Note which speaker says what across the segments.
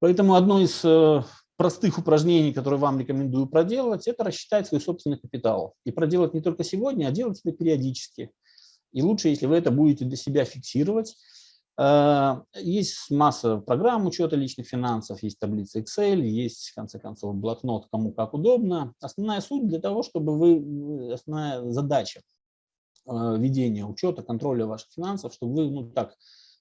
Speaker 1: Поэтому одно из э, простых упражнений, которые вам рекомендую проделать, это рассчитать свой собственный капитал. И проделать не только сегодня, а делать это периодически. И лучше, если вы это будете для себя фиксировать. Э, есть масса программ учета личных финансов, есть таблица Excel, есть, в конце концов, блокнот, кому как удобно. Основная суть для того, чтобы вы, основная задача э, ведения учета, контроля ваших финансов, чтобы вы, ну так,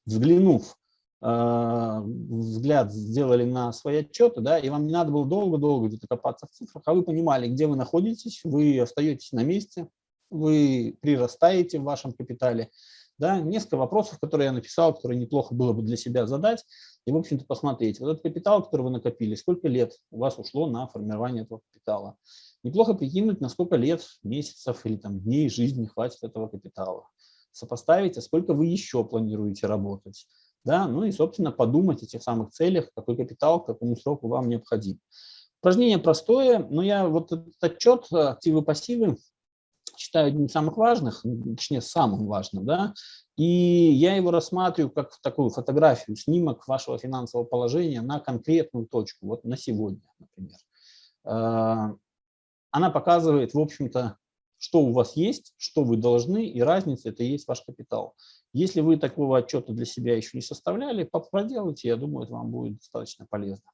Speaker 1: взглянув взгляд сделали на свои отчеты, да, и вам не надо было долго-долго где-то копаться в цифрах, а вы понимали, где вы находитесь, вы остаетесь на месте, вы прирастаете в вашем капитале. Да, несколько вопросов, которые я написал, которые неплохо было бы для себя задать, и, в общем-то, посмотреть. Вот этот капитал, который вы накопили, сколько лет у вас ушло на формирование этого капитала. Неплохо прикинуть, на сколько лет, месяцев или там, дней жизни хватит этого капитала. Сопоставить, а сколько вы еще планируете работать да, ну и, собственно, подумать о тех самых целях, какой капитал, к какому сроку вам необходим. Упражнение простое, но я вот этот отчет э, активы-пассивы считаю одним из самых важных, точнее, самым важным, да, и я его рассматриваю как такую фотографию, снимок вашего финансового положения на конкретную точку, вот на сегодня, например. Э, она показывает, в общем-то, что у вас есть, что вы должны, и разница – это и есть ваш капитал. Если вы такого отчета для себя еще не составляли, проделайте, я думаю, это вам будет достаточно полезно.